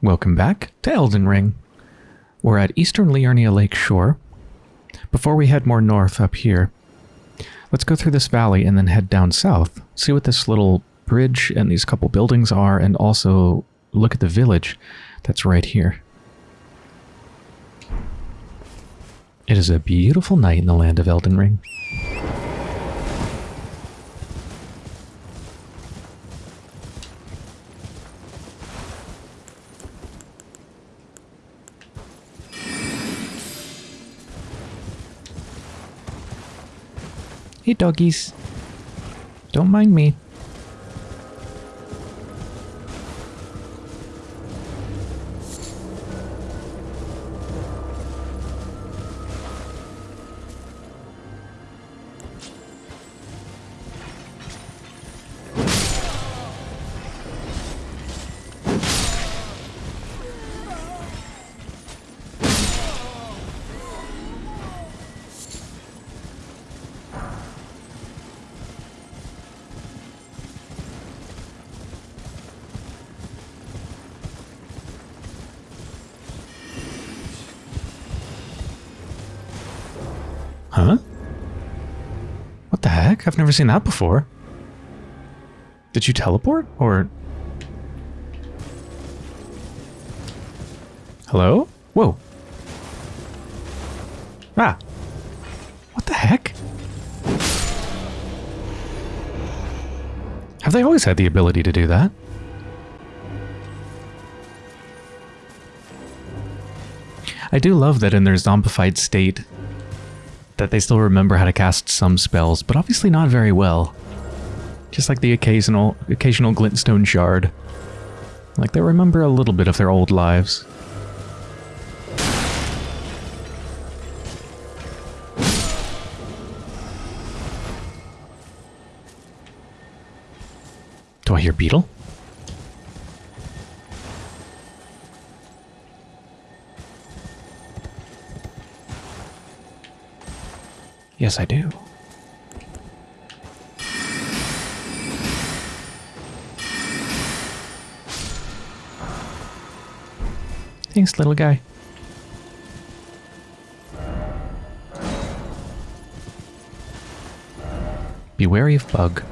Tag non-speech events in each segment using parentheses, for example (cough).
Welcome back to Elden Ring. We're at Eastern Liurnia Lake Shore. Before we head more north up here, let's go through this valley and then head down south. See what this little bridge and these couple buildings are, and also look at the village that's right here. It is a beautiful night in the land of Elden Ring. Hey doggies. Don't mind me. Never seen that before. Did you teleport? Or... Hello? Whoa. Ah. What the heck? Have they always had the ability to do that? I do love that in their zombified state, that they still remember how to cast some spells, but obviously not very well. Just like the occasional occasional glintstone shard. Like they remember a little bit of their old lives. Do I hear Beetle? Yes, I do. Thanks, little guy. Be wary of bug.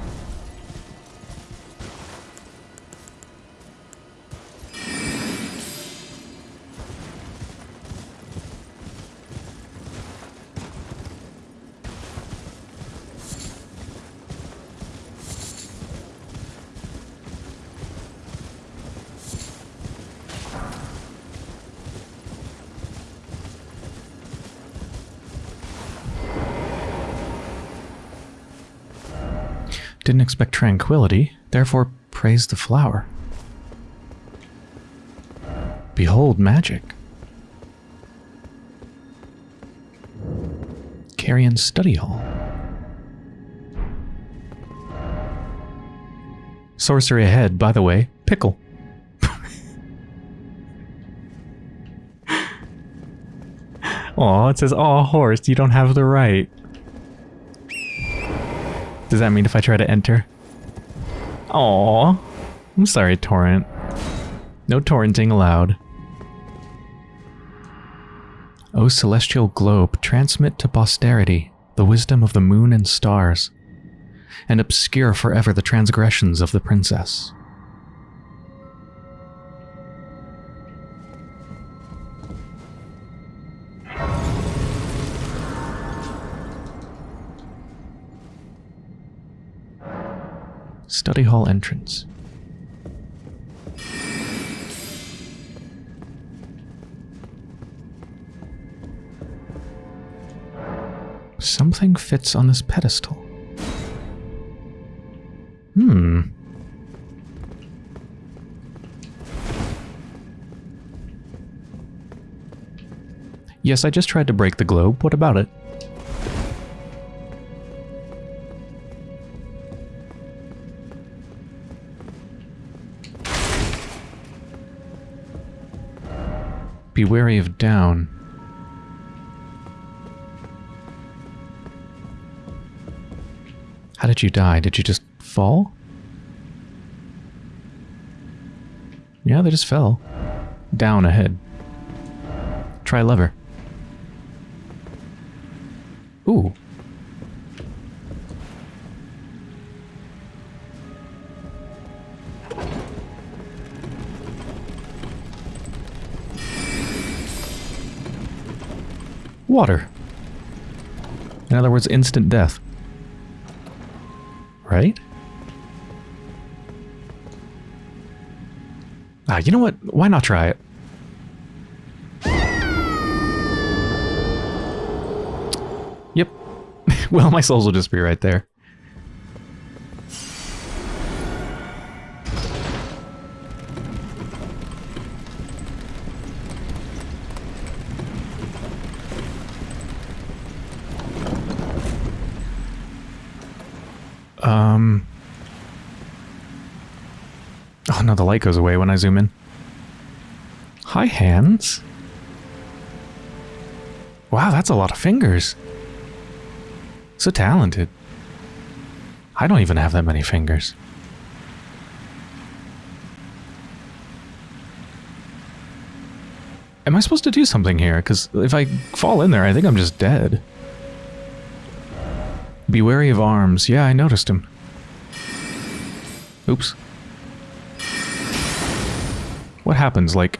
Expect tranquility, therefore praise the flower. Behold magic. Carian Study Hall. Sorcery ahead, by the way, pickle. (laughs) Aw, it says, aw, horse, you don't have the right. Does that mean if I try to enter? Aw. I'm sorry, Torrent. No torrenting allowed. O celestial globe, transmit to posterity the wisdom of the moon and stars, and obscure forever the transgressions of the princess. Study hall entrance. Something fits on this pedestal. Hmm. Yes, I just tried to break the globe. What about it? Be wary of down. How did you die? Did you just fall? Yeah, they just fell. down ahead. Try lever. Ooh. Water. In other words, instant death. Right? Ah, you know what? Why not try it? Yep. (laughs) well, my souls will just be right there. Light goes away when I zoom in. Hi, hands. Wow, that's a lot of fingers. So talented. I don't even have that many fingers. Am I supposed to do something here? Because if I fall in there, I think I'm just dead. Be wary of arms. Yeah, I noticed him. Oops. What happens, like...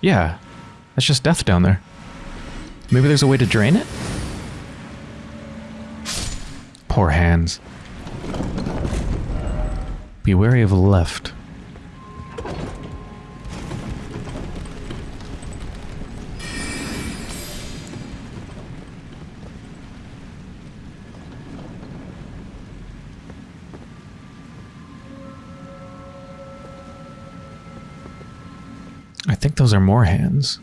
Yeah, that's just death down there. Maybe there's a way to drain it? Poor hands. Be wary of left. Those are more hands.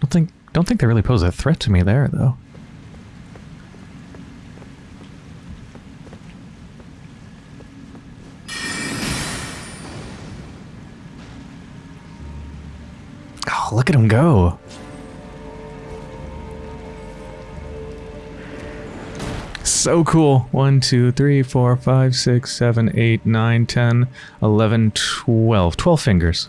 Don't think don't think they really pose a threat to me there though. Oh, look at him go. So cool. 1, 2, 3, 4, 5, 6, 7, 8, 9, 10, 11, 12. 12 fingers.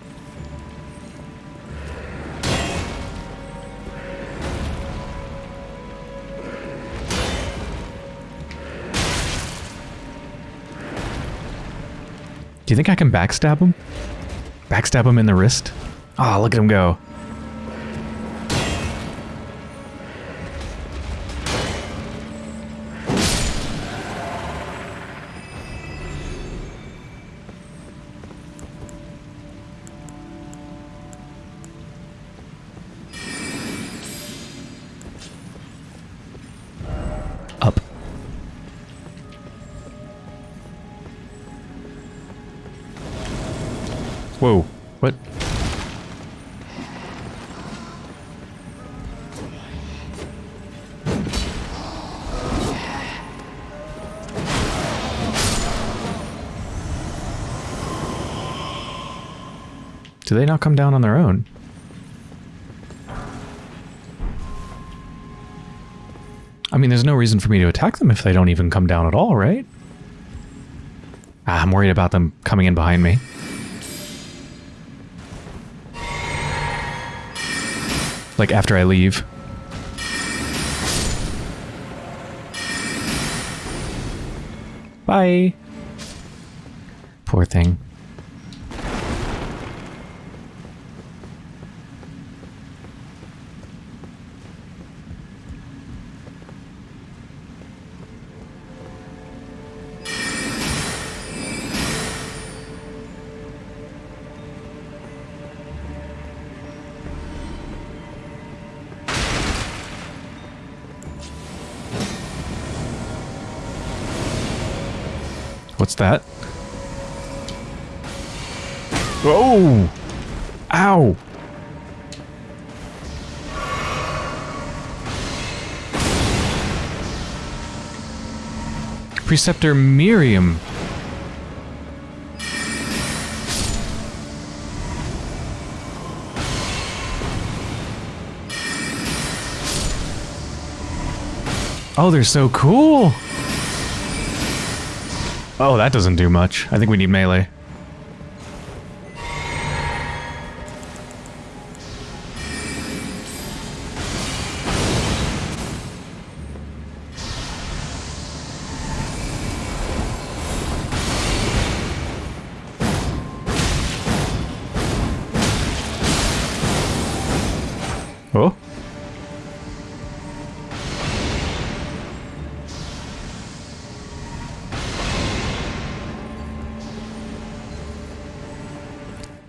Do you think I can backstab him? Backstab him in the wrist? Ah, oh, look at him go. Do they not come down on their own? I mean, there's no reason for me to attack them if they don't even come down at all, right? Ah, I'm worried about them coming in behind me. Like after I leave. Bye. Poor thing. What's that? Oh! Ow! Preceptor Miriam. Oh, they're so cool! Oh, that doesn't do much. I think we need melee.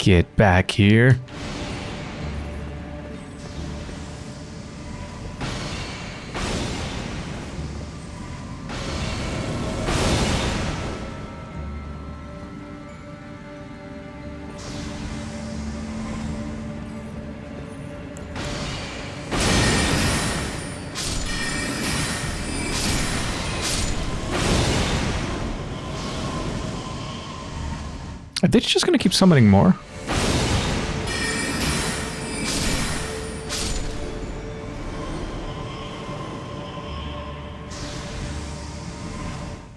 Get back here. Are they just going to keep summoning more?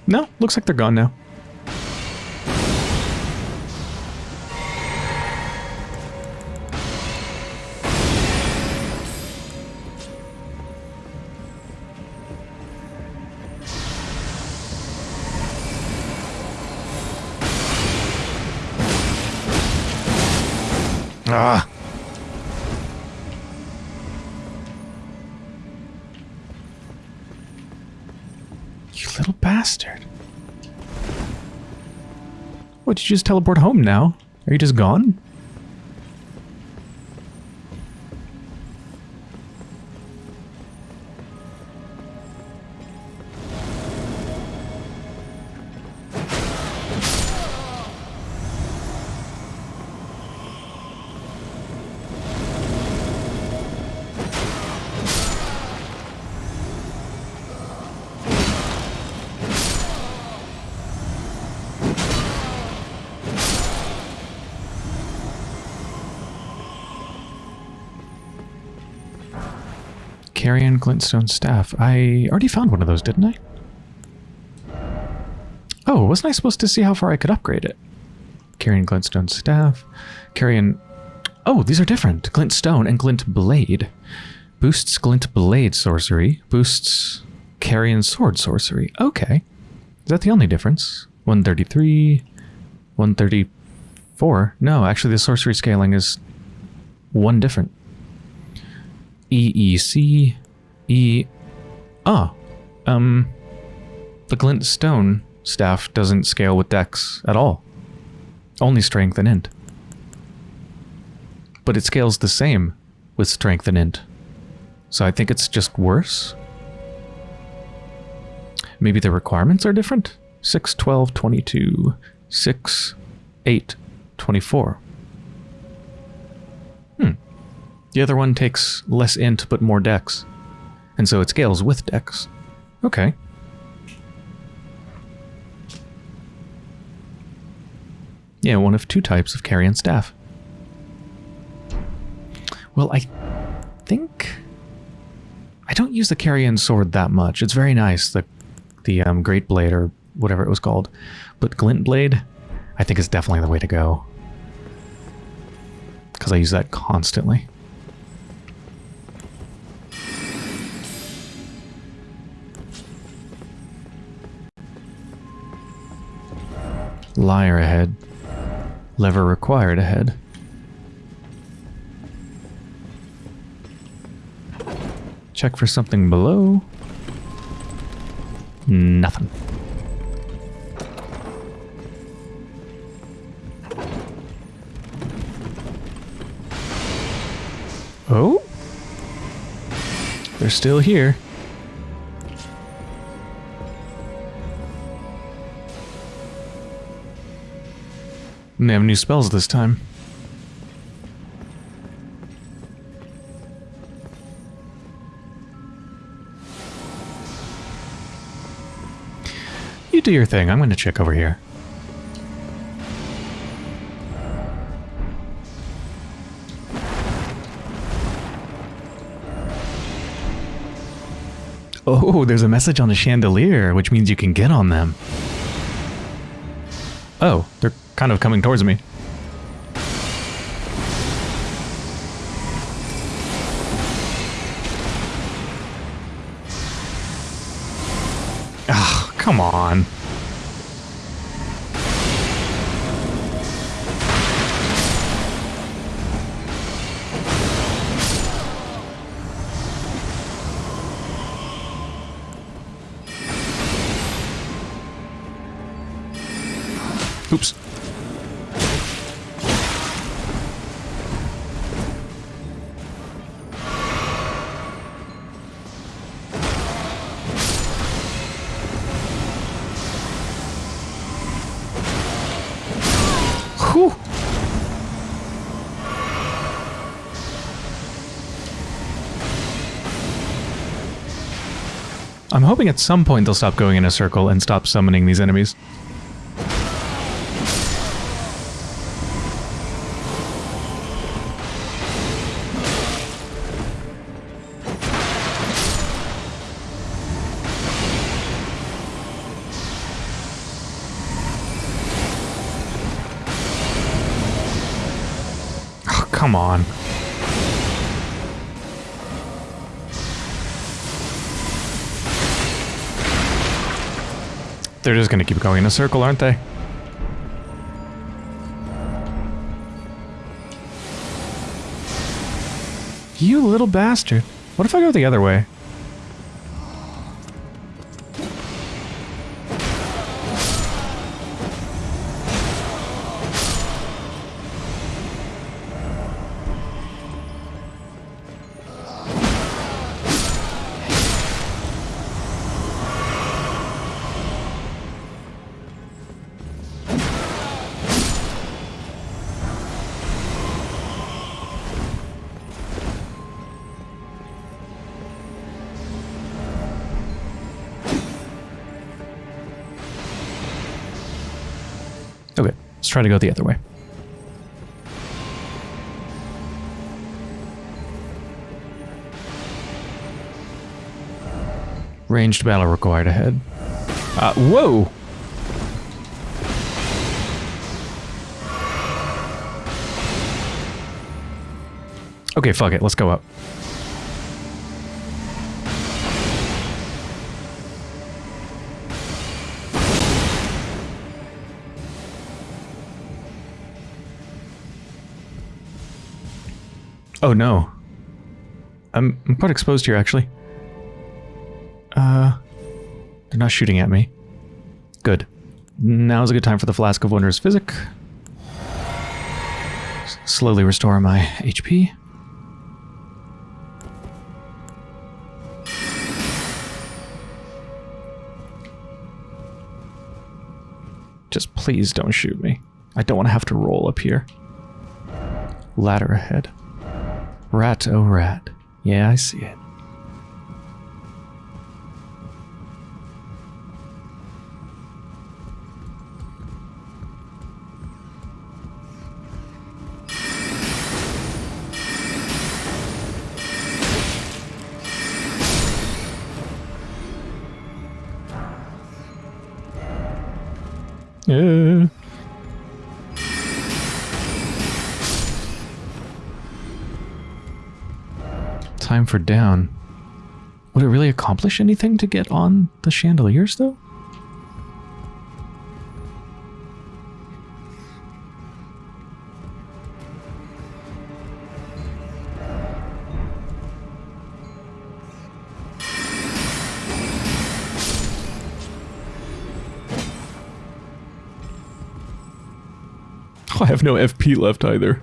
No, looks like they're gone now. Did you just teleport home now? Are you just gone? Glintstone Staff. I already found one of those, didn't I? Oh, wasn't I supposed to see how far I could upgrade it? Carian Glintstone Staff. Carian... Oh, these are different. Glintstone and Glintblade. Boosts Glintblade sorcery. Boosts Carian Sword sorcery. Okay. Is that the only difference? 133... 134? No, actually the sorcery scaling is one different. EEC, E... Ah, um, the Glintstone staff doesn't scale with dex at all. Only strength and int. But it scales the same with strength and int. So I think it's just worse. Maybe the requirements are different? 6, 12, 22, 6, 8, 24. Hmm. The other one takes less int but more dex. And so it scales with dex. Okay. Yeah, one of two types of Carian staff. Well, I think... I don't use the Carian sword that much. It's very nice, the, the um, Great Blade or whatever it was called. But Glintblade, I think is definitely the way to go. Because I use that constantly. Liar ahead. Lever required ahead. Check for something below. Nothing. Oh? They're still here. They have new spells this time. You do your thing. I'm going to check over here. Oh, there's a message on the chandelier, which means you can get on them. Oh, they're kind of coming towards me. Oh, come on. Oops. I'm hoping at some point they'll stop going in a circle and stop summoning these enemies. Oh, come on. They're just going to keep going in a circle, aren't they? You little bastard. What if I go the other way? Try to go the other way. Ranged battle required ahead. Uh, whoa! Okay, fuck it. Let's go up. Oh no. I'm, I'm quite exposed here, actually. Uh, they're not shooting at me. Good. Now's a good time for the Flask of Wondrous Physic. S- Slowly restore my HP. Just please don't shoot me. I don't want to have to roll up here. Ladder ahead. Rat, oh rat. Yeah, I see it. For down. Would it really accomplish anything to get on the chandeliers, though? (laughs) I have no FP left either.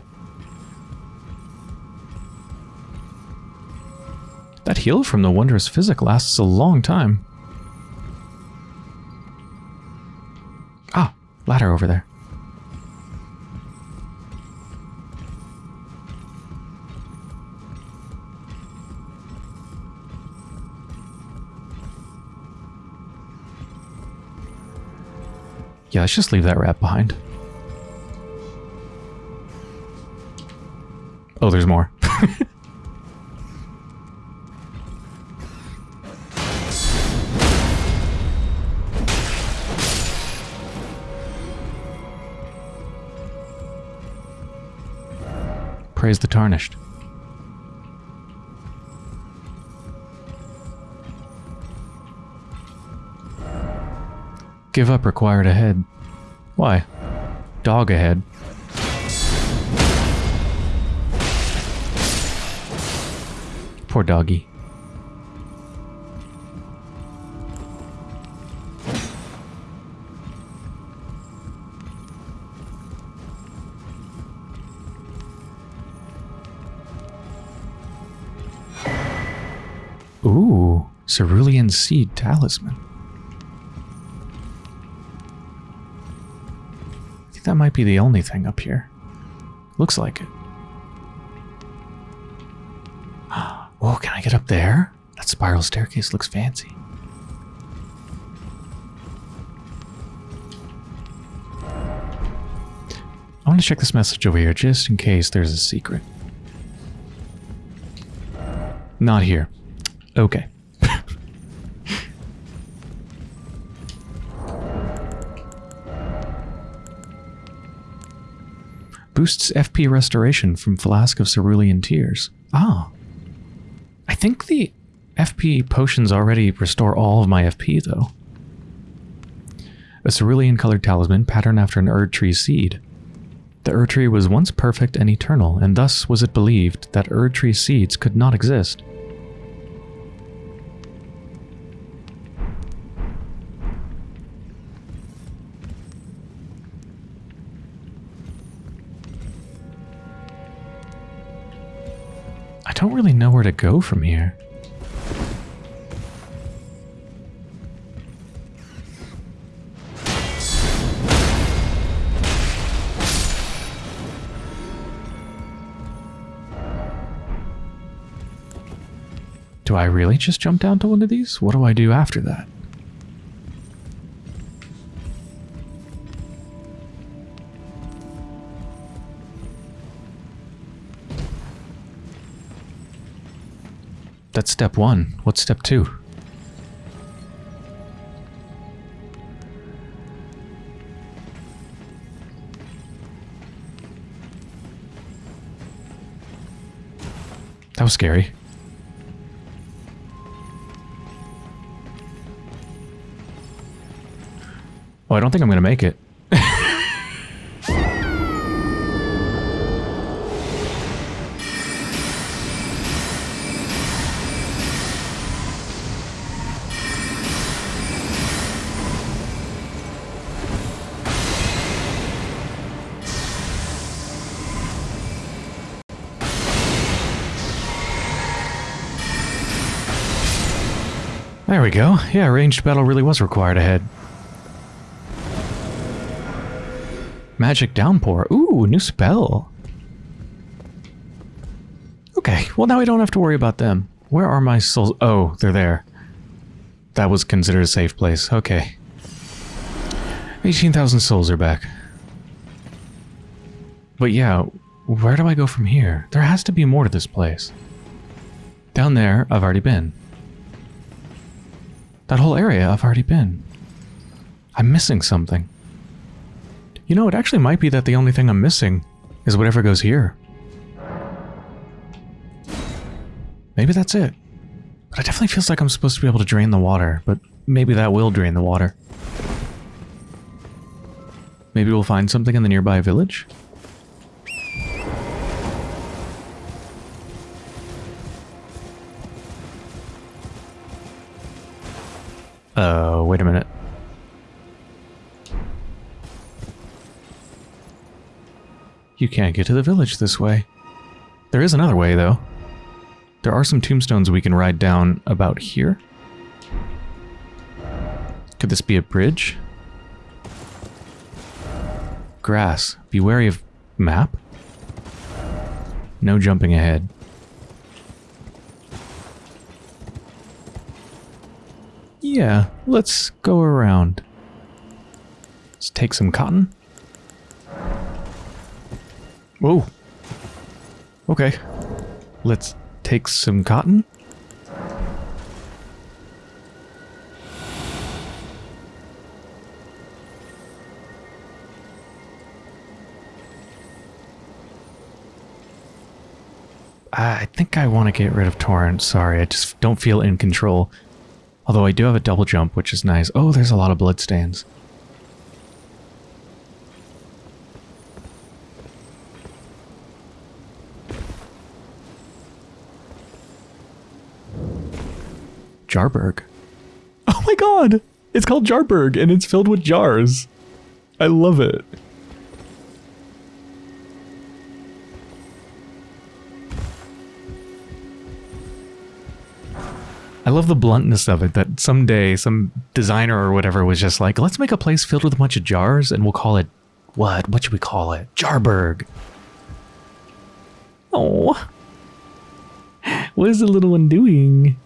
Heal from the Wondrous Physic lasts a long time. Ah, ladder over there. Yeah, let's just leave that rat behind. Oh, there's more. (laughs) Praise the tarnished. Give up required ahead. Why? Dog ahead. Poor doggy. Cerulean Seed Talisman. I think that might be the only thing up here. Looks like it. (gasps) Oh, can I get up there? That spiral staircase looks fancy. I want to check this message over here just in case there's a secret. Not here. Okay. Boosts FP restoration from Flask of Cerulean Tears. Ah. I think the FP potions already restore all of my FP, though. A cerulean colored talisman patterned after an Erdtree seed. The Erdtree was once perfect and eternal, and thus was it believed that Erdtree seeds could not exist. To go from here. Do I really just jump down to one of these? What do I do after that? That's step one. What's step two? That was scary. Oh, I don't think I'm going to make it. Yeah, ranged battle really was required ahead. Magic Downpour. Ooh, new spell. Okay, well now we don't have to worry about them. Where are my souls? Oh, they're there. That was considered a safe place. Okay. 18,000 souls are back. But yeah, where do I go from here? There has to be more to this place. Down there, I've already been. That whole area, I've already been. I'm missing something. You know, it actually might be that the only thing I'm missing is whatever goes here. Maybe that's it. But it definitely feels like I'm supposed to be able to drain the water, but maybe that will drain the water. Maybe we'll find something in the nearby village? Wait a minute. You can't get to the village this way. There is another way, though. There are some tombstones we can ride down about here. Could this be a bridge? Grass. Be wary of map. No jumping ahead. Yeah, let's go around. Let's take some cotton. Whoa. Okay. Let's take some cotton. I think I want to get rid of Torrent. Sorry, I just don't feel in control. Although I do have a double jump, which is nice. Oh, there's a lot of bloodstains. Jarburg. Oh my god! It's called Jarburg, and it's filled with jars. I love it. Love the bluntness of it that someday some designer or whatever was just like, let's make a place filled with a bunch of jars and we'll call it what? What should we call it? Jarburg. Oh. What is the little one doing?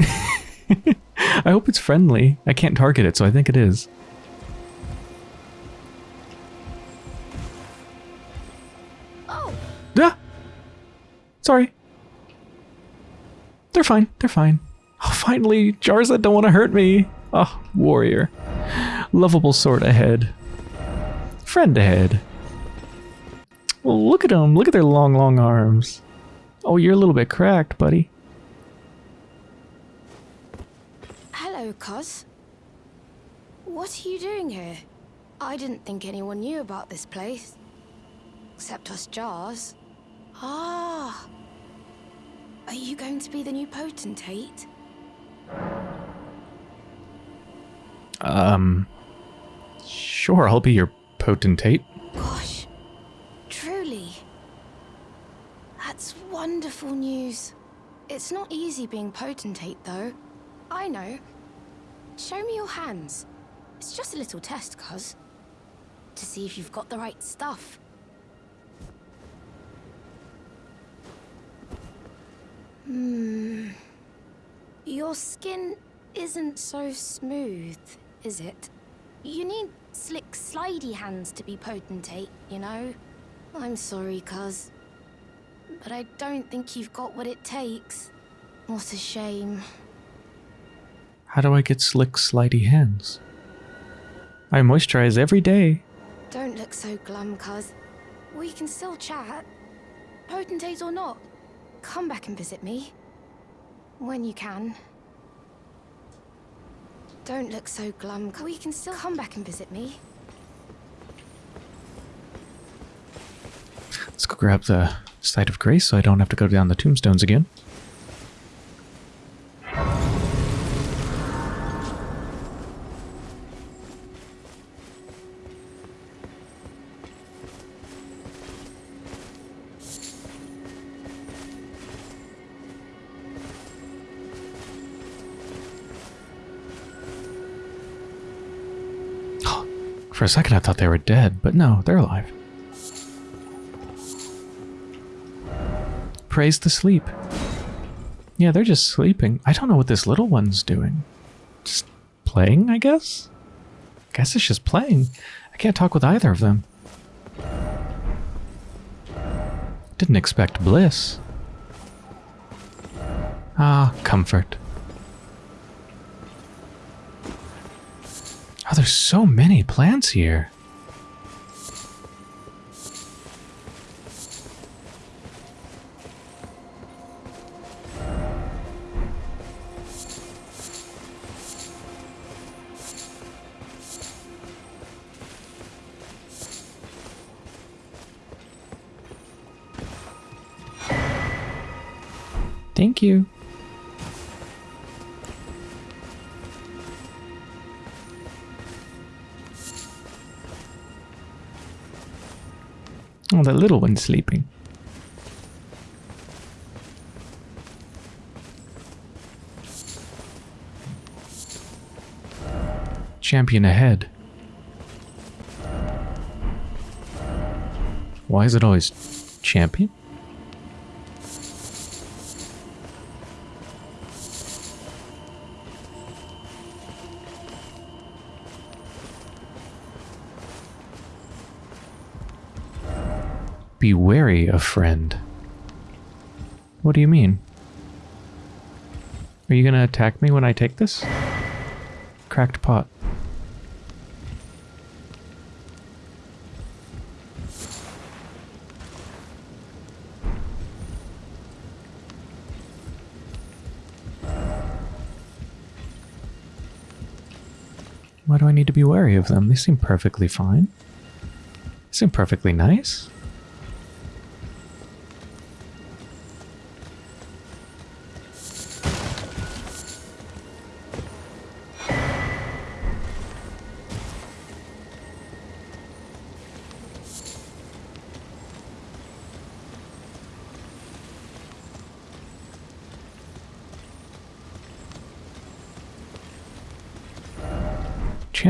(laughs) I hope it's friendly. I can't target it, so I think it is. Oh, Ah! Sorry. They're fine. They're fine. Oh, finally, jars that don't want to hurt me. Oh, warrior. Lovable sword ahead. Friend ahead. Well, look at them. Look at their long, long arms. Oh, you're a little bit cracked, buddy. hello, cuz. What are you doing here? I didn't think anyone knew about this place. Except us jars. Ah. Are you going to be the new potentate? Um. Sure, I'll be your potentate. Gosh. Truly. That's wonderful news. It's not easy being potentate, though. I know. Show me your hands. It's just a little test, cuz. To see if you've got the right stuff. Hmm. Your skin isn't so smooth, is it? You need slick, slidey hands to be potentate, you know? I'm sorry, cuz. But I don't think you've got what it takes. What a shame. How do I get slick, slidey hands? I moisturize every day. Don't look so glum, cuz. We can still chat. Potentate or not, come back and visit me. When you can. Don't look so glum, cuz. We can still come back and visit me. Let's go grab the Site of Grace so I don't have to go down the tombstones again. A second I thought they were dead, but no, they're alive. Praise the sleep. Yeah, they're just sleeping. I don't know what this little one's doing. Just playing, I guess? I guess it's just playing. I can't talk with either of them. Didn't expect bliss. Ah, comfort. Oh, there's so many plants here. Little one's sleeping. Champion ahead. Why is it always champion? Wary of friend. What do you mean? Are you gonna attack me when I take this? Cracked pot. Why do I need to be wary of them? They seem perfectly fine. They seem perfectly nice.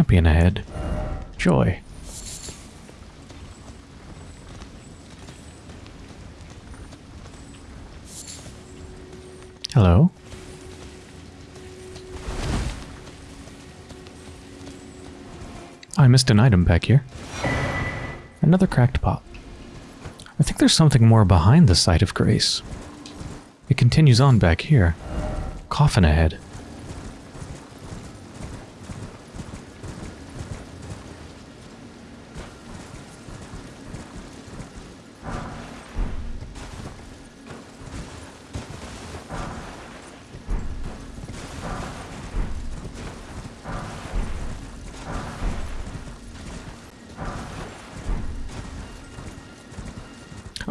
Champion ahead. Joy. Hello? I missed an item back here. Another cracked pot. I think there's something more behind the site of grace. It continues on back here. Coffin ahead.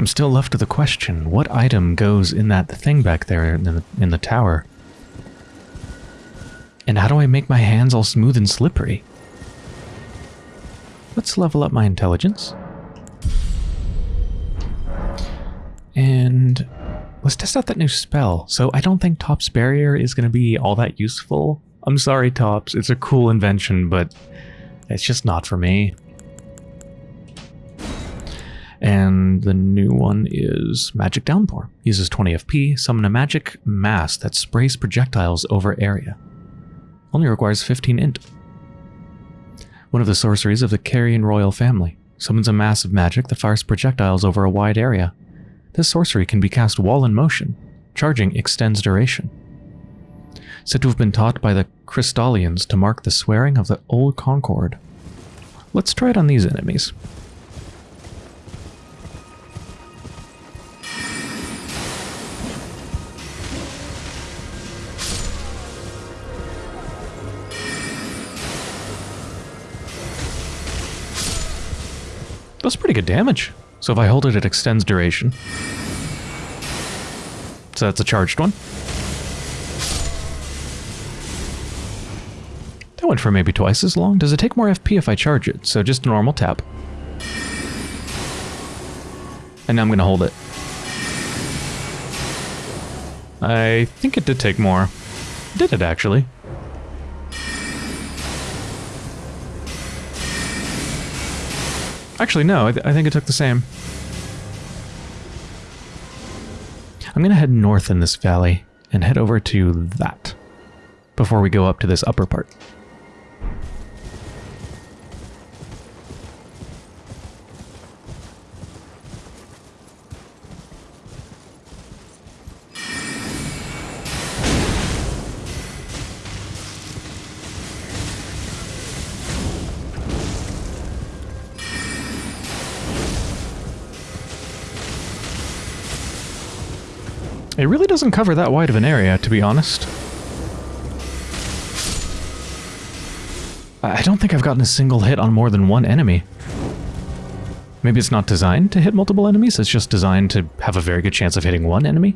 I'm still left with the question, what item goes in that thing back there in the, in the tower? And how do I make my hands all smooth and slippery? Let's level up my intelligence. And let's test out that new spell. So I don't think Thops's Barrier is going to be all that useful. I'm sorry, Thops. It's a cool invention, but it's just not for me. The new one is Magic Downpour. Uses 20 FP, summon a magic mass that sprays projectiles over area. Only requires 15 int. One of the sorceries of the Carian royal family. Summons a mass of magic that fires projectiles over a wide area. This sorcery can be cast while in motion. Charging extends duration. Said to have been taught by the Crystallians to mark the swearing of the Old Concord. Let's try it on these enemies. That's pretty good damage. So if I hold it, it extends duration. So that's a charged one. That went for maybe twice as long. Does it take more FP if I charge it? So just a normal tap. And now I'm going to hold it. I think it did take more. Did it actually? Actually, no, I, th I think it took the same. I'm going to head north in this valley and head over to that before we go up to this upper part. It really doesn't cover that wide of an area, to be honest. I don't think I've gotten a single hit on more than one enemy. Maybe it's not designed to hit multiple enemies, it's just designed to have a very good chance of hitting one enemy?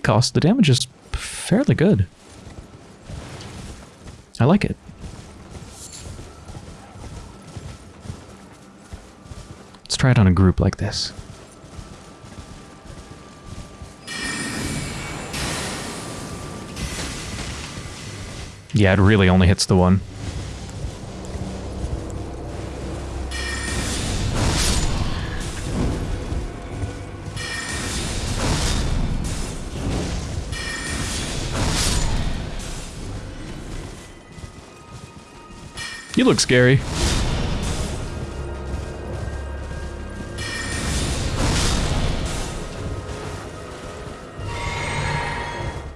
Cost, the damage is fairly good. I like it. Let's try it on a group like this. Yeah, it really only hits the one. You look scary.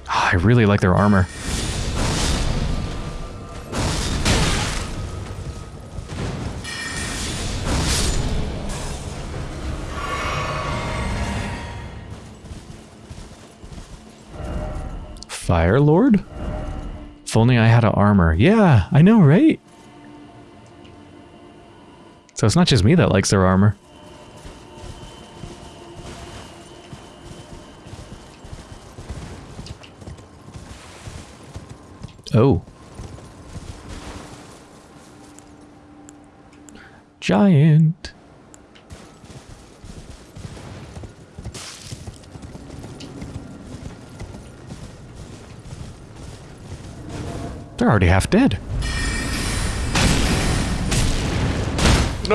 Ah, I really like their armor. Fire Lord? If only I had a armor. Yeah, I know, right? So it's not just me that likes their armor. Oh. Giant. They're already half dead.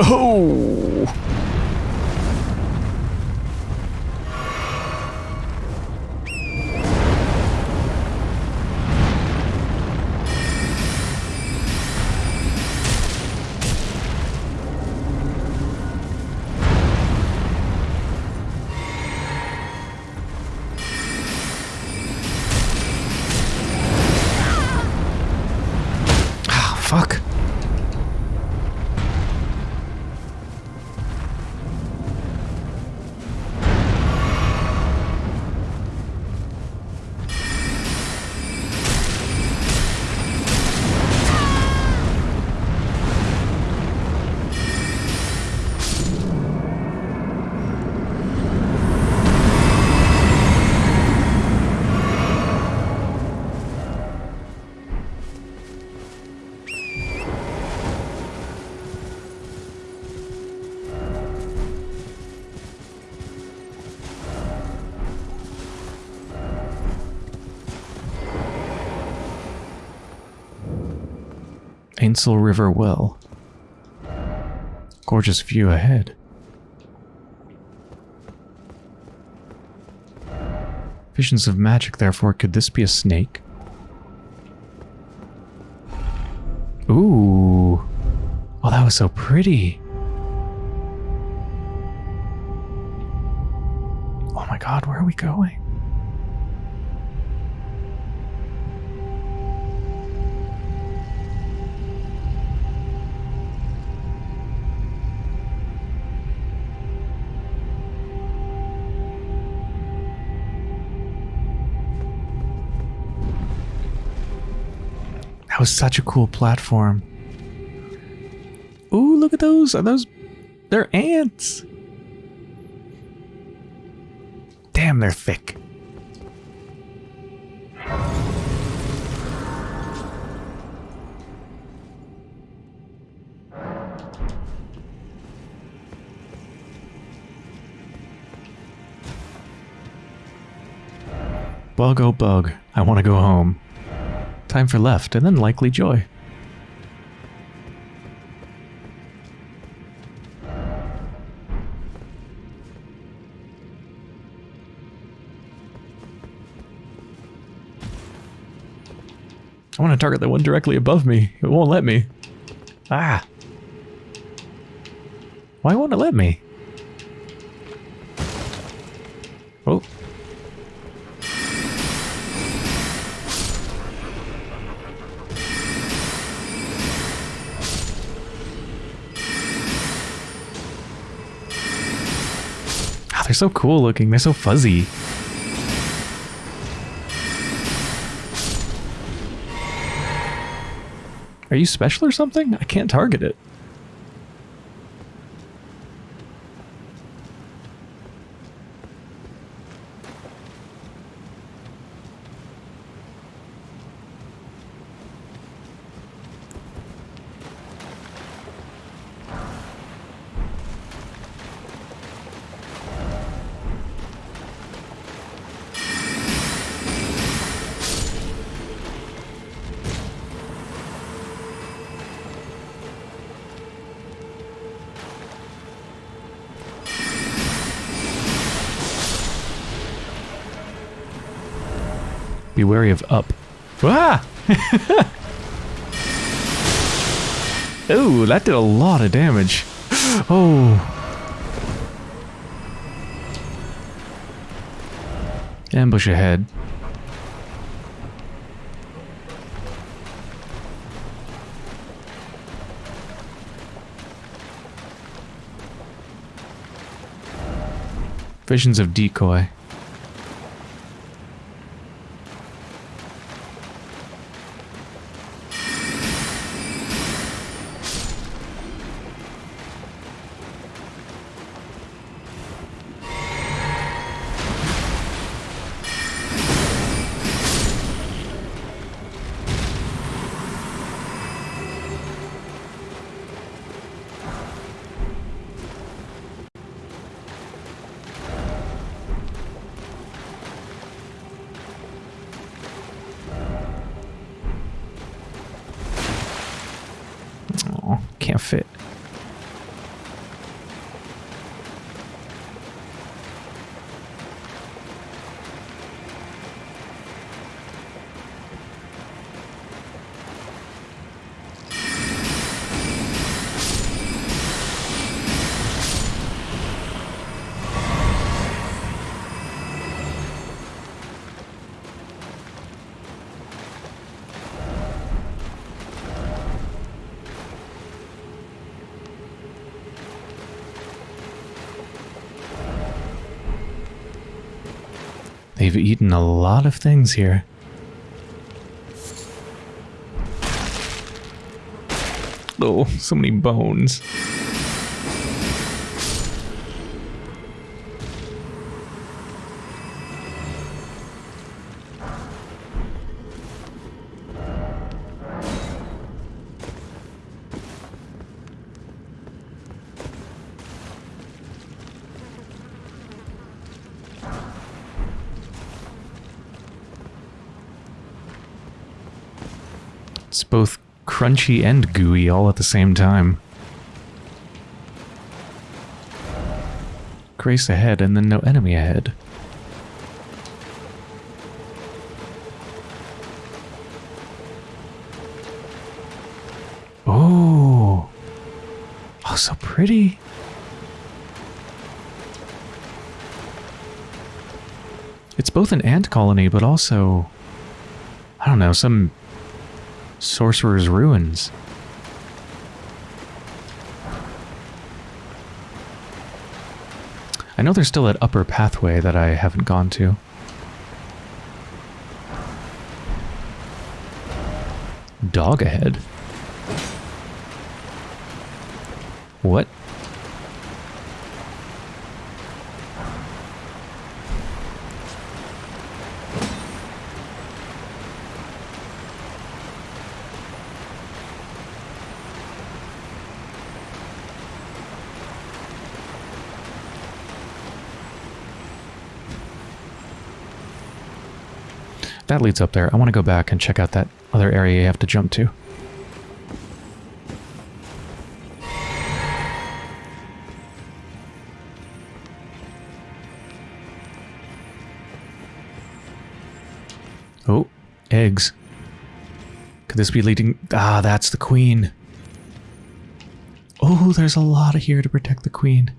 No! Ainsel River Well. Gorgeous view ahead. Visions of magic, therefore, could this be a snake? Ooh. Oh, that was so pretty. Oh my god, where are we going? That was such a cool platform. Ooh, look at those. Are those... They're ants. Damn, they're thick. Bug oh bug, I want to go home. Time for left, and then likely joy. I want to target the one directly above me. It won't let me. Ah. Why won't it let me? So cool looking. They're so fuzzy. Are you special or something? I can't target it. Be wary of up. Ah! (laughs) Ooh, that did a lot of damage. Oh. Ambush ahead. Visions of decoy. Lot of things here. Oh, so many bones. It's both crunchy and gooey all at the same time. Grace ahead and then no enemy ahead. Oh. Oh, so pretty. It's both an ant colony, but also, I don't know, some sorcerer's ruins. I know there's still that upper pathway that I haven't gone to. Dog ahead. What? That leads up there. I want to go back and check out that other area you have to jump to. Oh, eggs. Could this be leading... Ah, that's the queen. Oh, there's a lot of here to protect the queen.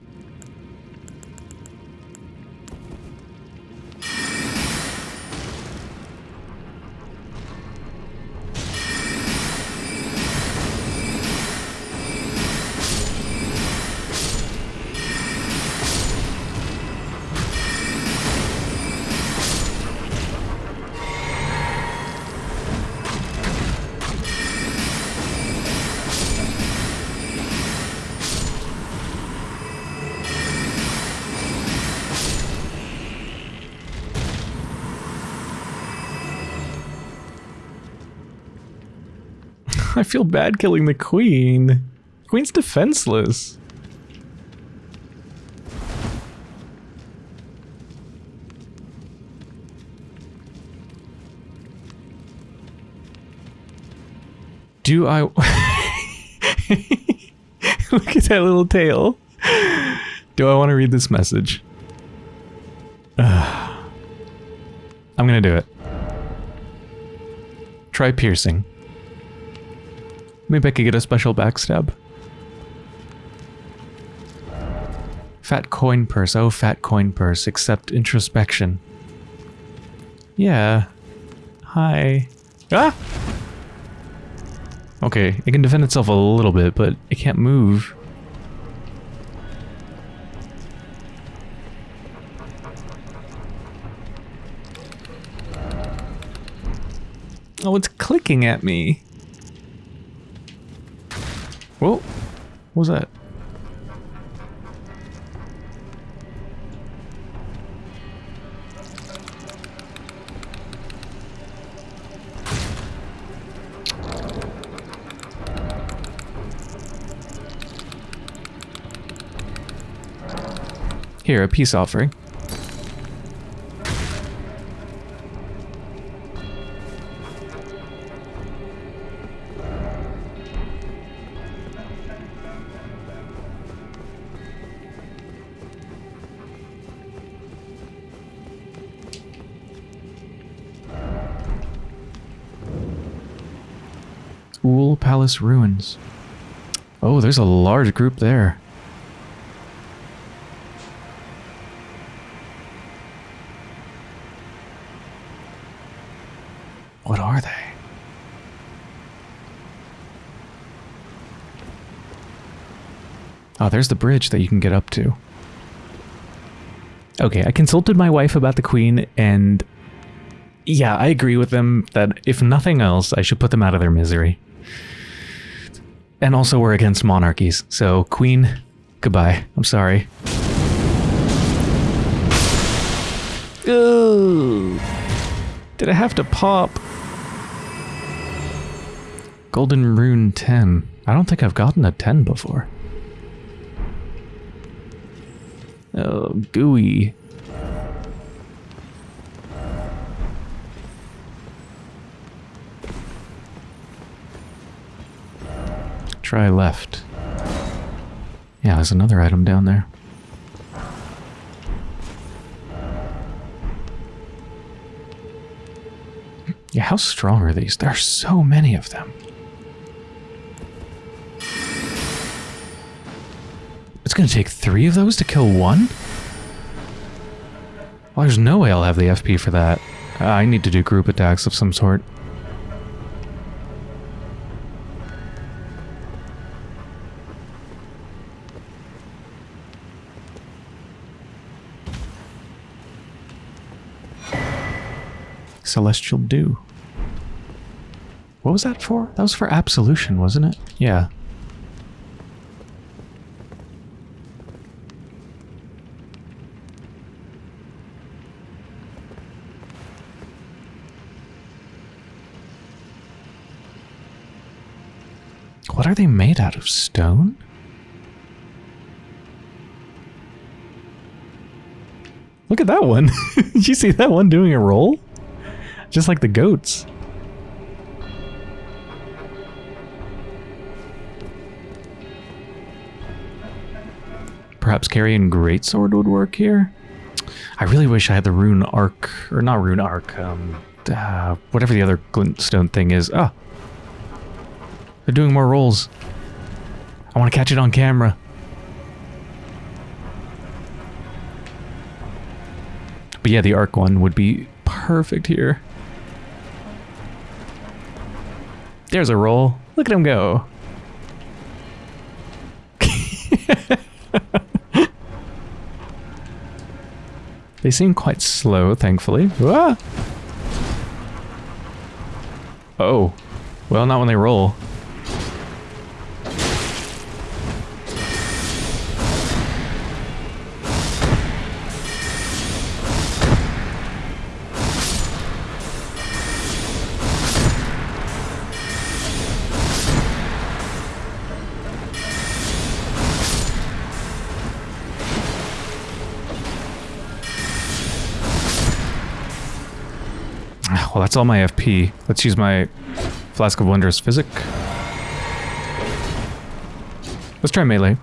I feel bad killing the queen. Queen's defenseless. Do I... (laughs) Look at that little tail. Do I want to read this message? I'm gonna do it. Try piercing. Maybe I could get a special backstab. Fat coin purse. Oh, fat coin purse. Accept introspection. Yeah. Hi. Ah! Okay, it can defend itself a little bit, but it can't move. Oh, it's clicking at me. Whoa. What was that? Here, a peace offering. Palace ruins. Oh, there's a large group there. What are they? Oh, there's the bridge that you can get up to. Okay, I consulted my wife about the queen, and yeah, I agree with them that if nothing else, I should put them out of their misery. And also, we're against monarchies, so queen, goodbye. I'm sorry. Ooh. Did I have to pop? Golden Rune 10. I don't think I've gotten a 10 before. Oh, gooey. Try left. Yeah, there's another item down there. Yeah, how strong are these? There are so many of them. It's going to take three of those to kill one? Well, there's no way I'll have the FP for that. Uh, I need to do group attacks of some sort. Celestial Dew. What was that for? That was for Absolution, wasn't it? Yeah. What are they made out of? Stone? Look at that one. (laughs) Did you see that one doing a roll? Just like the goats. Perhaps Carian Greatsword would work here? I really wish I had the rune arc, or not rune arc, um, uh, whatever the other glintstone thing is. Ah, they're doing more rolls. I want to catch it on camera. But yeah, the arc one would be perfect here. There's a roll. Look at him go. (laughs) they seem quite slow, thankfully. Ah! Oh. Well, not when they roll. That's all my FP. Let's use my Flask of Wondrous Physic. Let's try melee.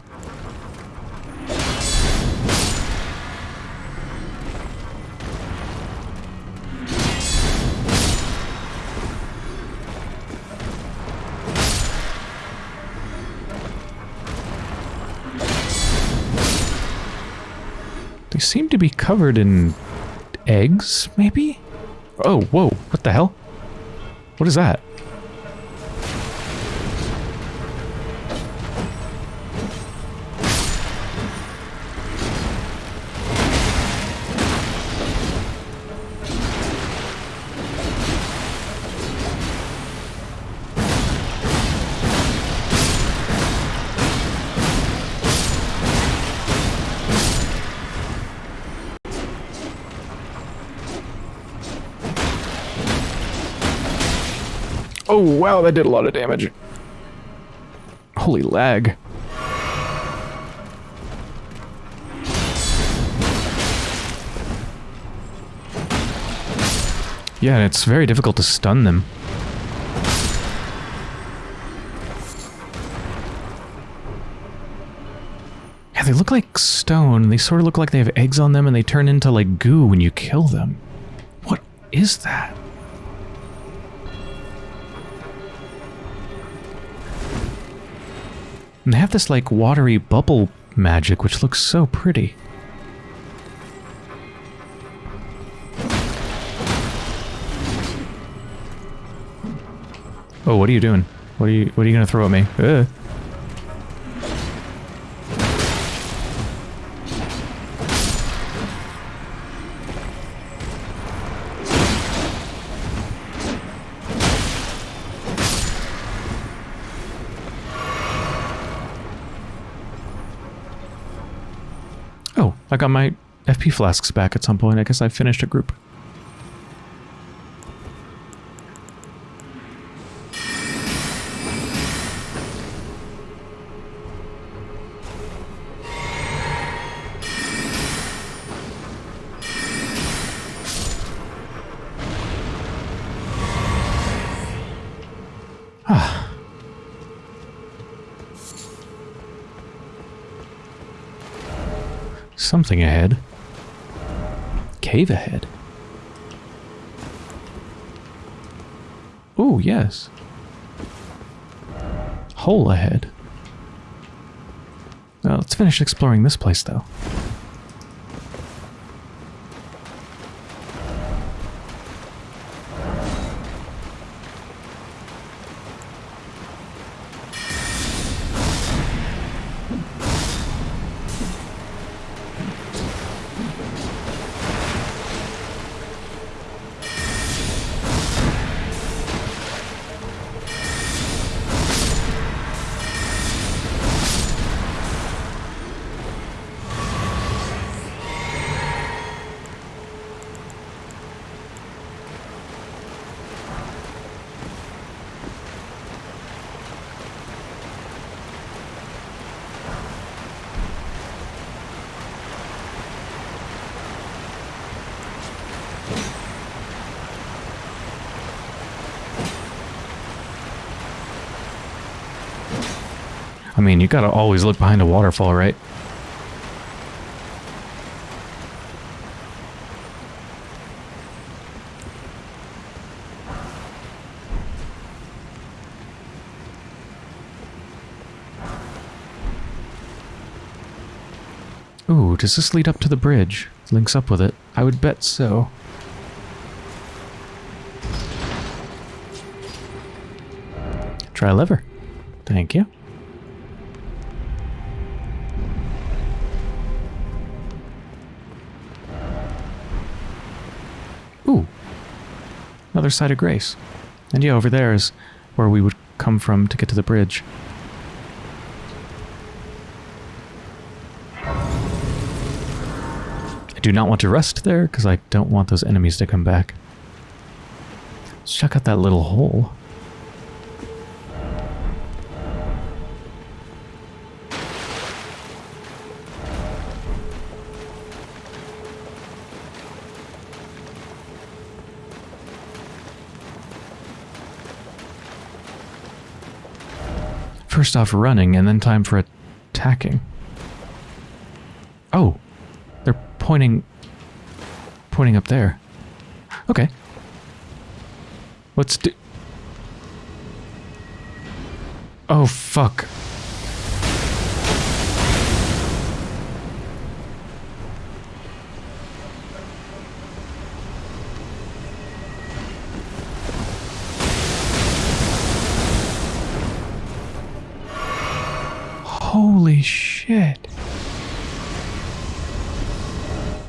They seem to be covered in eggs, maybe? Oh, whoa, what the hell? What is that? Oh, wow, that did a lot of damage. Holy lag. Yeah, and it's very difficult to stun them. Yeah, they look like stone. They sort of look like they have eggs on them and they turn into like goo when you kill them. What is that? And they have this like watery bubble magic, which looks so pretty. Oh, what are you doing? What are you what are you gonna throw at me? Ugh. I got my FP flasks back at some point. I guess I finished a group. Something ahead. Cave ahead. Oh, yes. Hole ahead. Well, let's finish exploring this place, though. I mean, you gotta always look behind a waterfall, right? Ooh, does this lead up to the bridge? Links up with it? I would bet so. Try a lever. Thank you. Another site of grace. And yeah, over there is where we would come from to get to the bridge. I do not want to rest there because I don't want those enemies to come back. Let's check out that little hole. First off running and then time for attacking. Oh, they're pointing pointing up there. Okay. Let's do Oh fuck.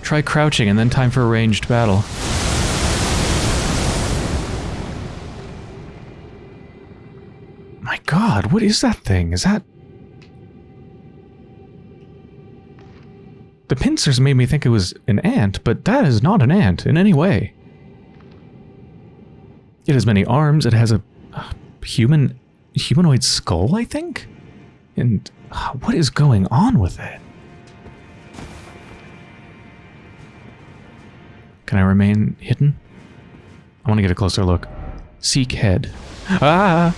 Try crouching and then time for a ranged battle. My god, what is that thing? Is that... The pincers made me think it was an ant, but that is not an ant in any way. It has many arms, it has a, human humanoid skull, I think? And uh, what is going on with it? Can I remain hidden? I want to get a closer look. Seek head. Ah!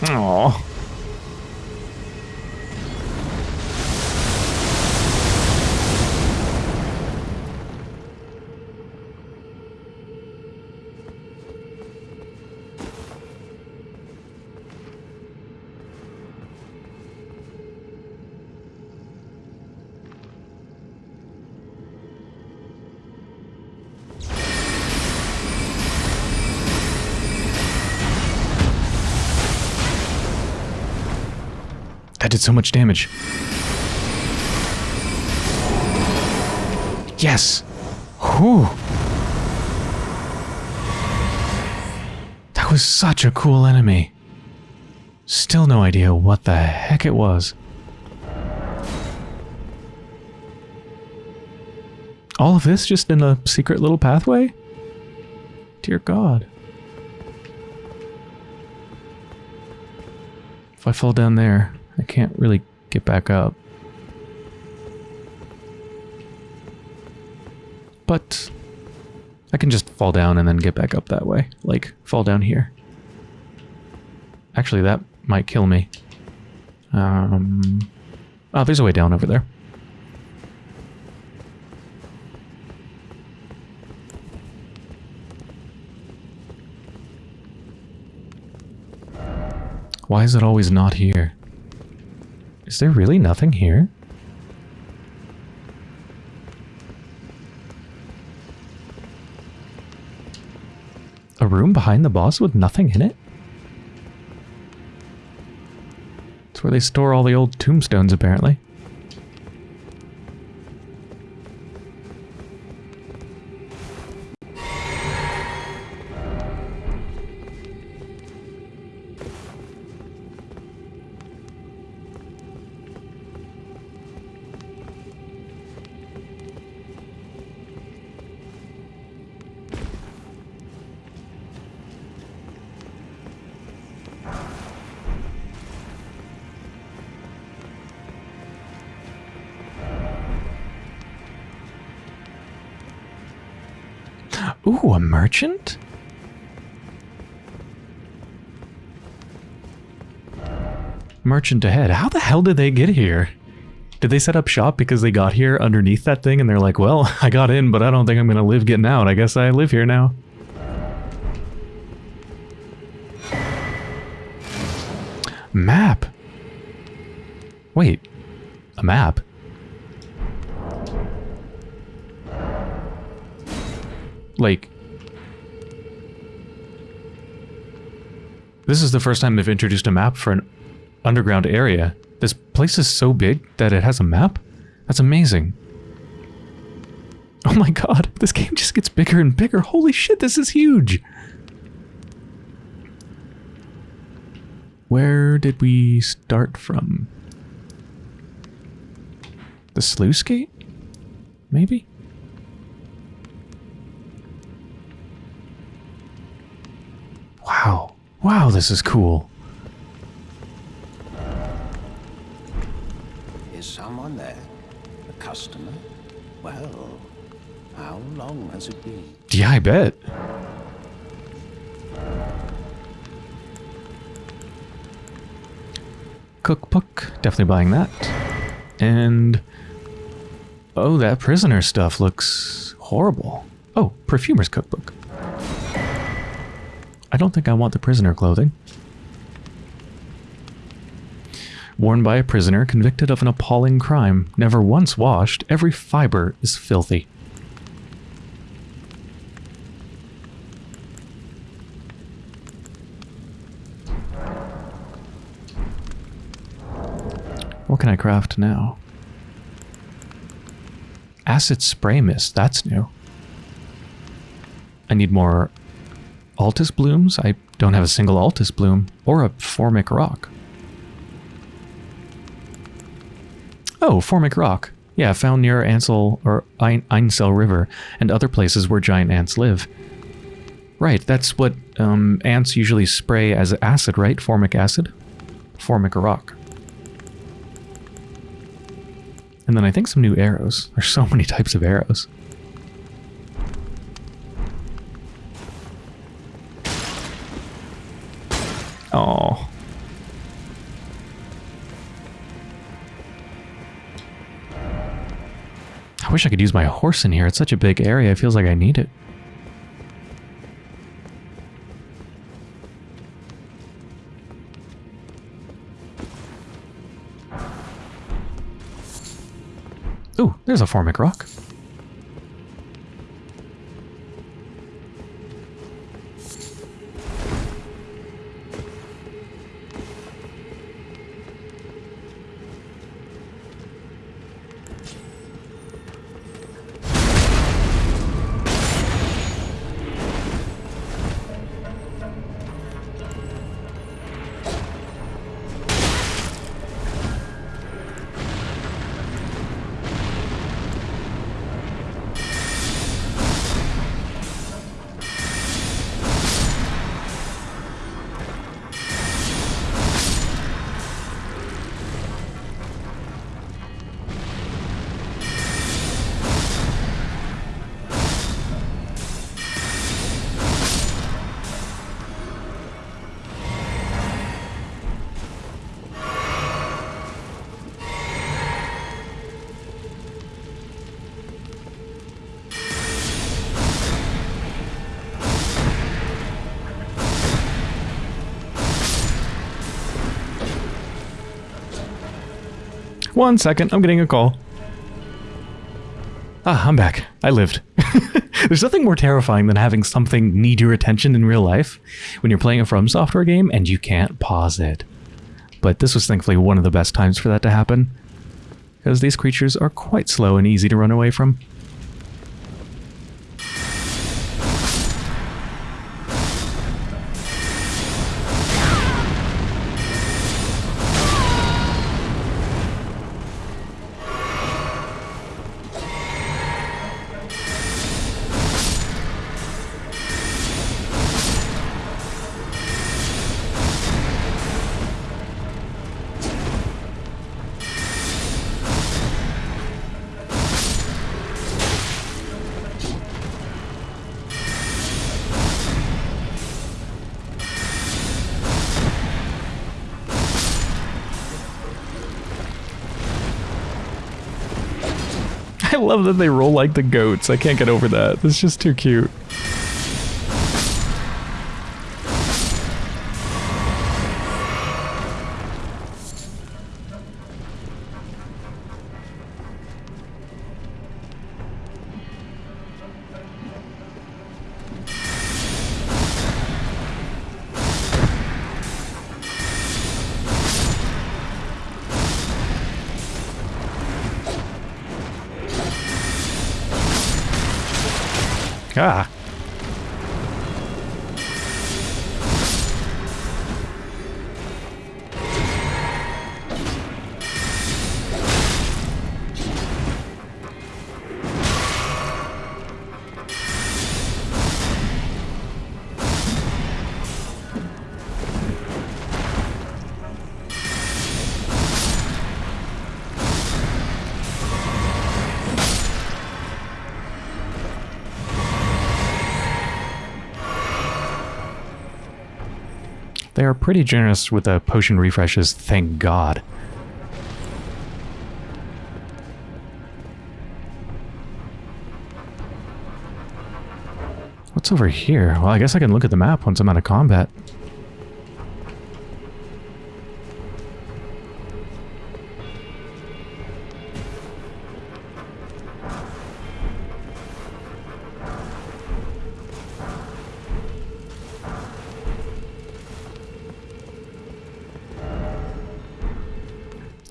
Aww. Did so much damage. Yes! Whew! That was such a cool enemy. Still no idea what the heck it was. All of this just in a secret little pathway? Dear God. If I fall down there, I can't really get back up. But I can just fall down and then get back up that way. Like, fall down here. Actually, that might kill me. Um, oh, there's a way down over there. Why is it always not here? Is there really nothing here? A room behind the boss with nothing in it? It's where they store all the old tombstones, apparently. Merchant ahead. How the hell did they get here? Did they set up shop because they got here underneath that thing and they're like, well, (laughs) I got in, but I don't think I'm going to live getting out. I guess I live here now. Map. Wait, a map? Like, this is the first time they've introduced a map for an underground area. This place is so big that it has a map? That's amazing. Oh my god, this game just gets bigger and bigger. Holy shit, this is huge! Where did we start from? The sluice gate? Maybe? Wow. Wow, this is cool. Customer? Well, how long has it been? Yeah, I bet. Cookbook, definitely buying that. And oh, that prisoner stuff looks horrible. Oh, perfumer's cookbook. I don't think I want the prisoner clothing. Worn by a prisoner convicted of an appalling crime, never once washed, every fiber is filthy. What can I craft now? Acid spray mist, that's new. I need more Altus blooms? I don't have a single Altus bloom or a formic rock. Oh, formic rock. Yeah, found near Ansel or Ein Ainsel River and other places where giant ants live. Right, that's what um, ants usually spray as acid, right? Formic acid? Formic rock. And then I think some new arrows. There's so many types of arrows. Wish I could use my horse in here. It's such a big area. It feels like I need it. Ooh, there's a formic rock. One second, I'm getting a call. Ah, I'm back. I lived. (laughs) There's nothing more terrifying than having something need your attention in real life when you're playing a From Software game and you can't pause it. But this was thankfully one of the best times for that to happen, because these creatures are quite slow and easy to run away from. (laughs) I love that they roll like the goats. I can't get over that. It's just too cute. Pretty generous with the potion refreshes, thank God. What's over here? Well, I guess I can look at the map once I'm out of combat.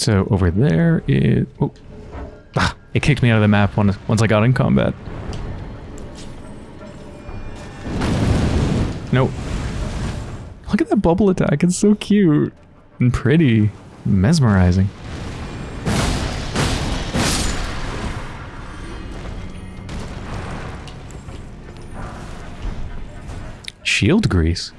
So over there is... Oh. Ah, it kicked me out of the map once, once I got in combat. Nope. Look at that bubble attack. It's so cute and pretty. Mesmerizing. Shield grease.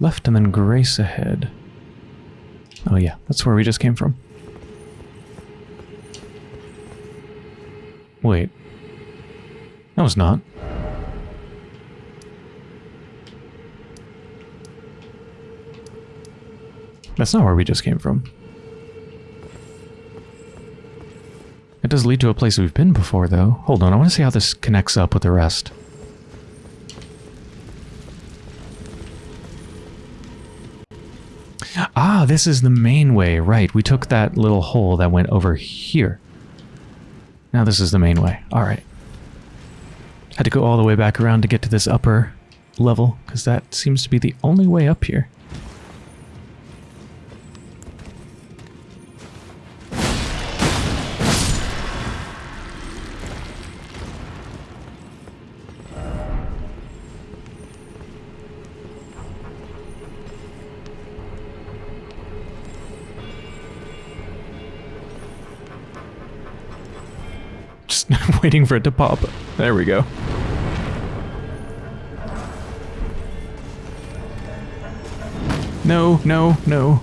Left and then Grace ahead. Oh yeah, that's where we just came from. Wait. No, it's not. That's not where we just came from. It does lead to a place we've been before, though. Hold on, I want to see how this connects up with the rest. This is the main way, right. We took that little hole that went over here. Now this is the main way. Alright. Had to go all the way back around to get to this upper level, because that seems to be the only way up here. Waiting for it to pop. There we go. No, no, no.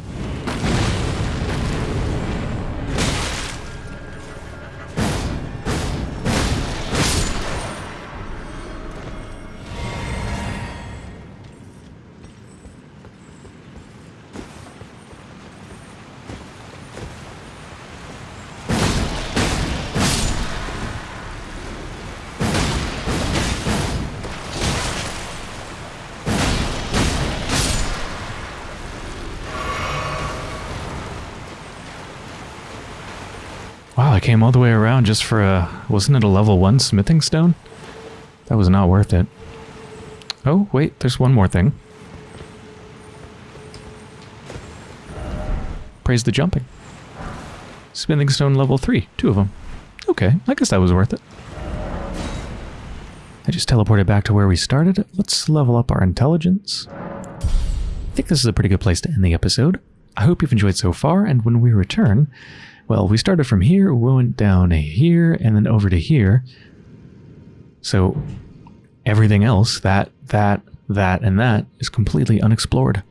Came all the way around just for a... Wasn't it a level 1 smithing stone? That was not worth it. Oh, wait, there's one more thing. Praise the jumping. Smithing stone level 3, two of them. Okay, I guess that was worth it. I just teleported back to where we started. Let's level up our intelligence. I think this is a pretty good place to end the episode. I hope you've enjoyed so far, and when we return, well, we started from here, we went down here, and then over to here. So everything else, that, that, that, and that, is completely unexplored.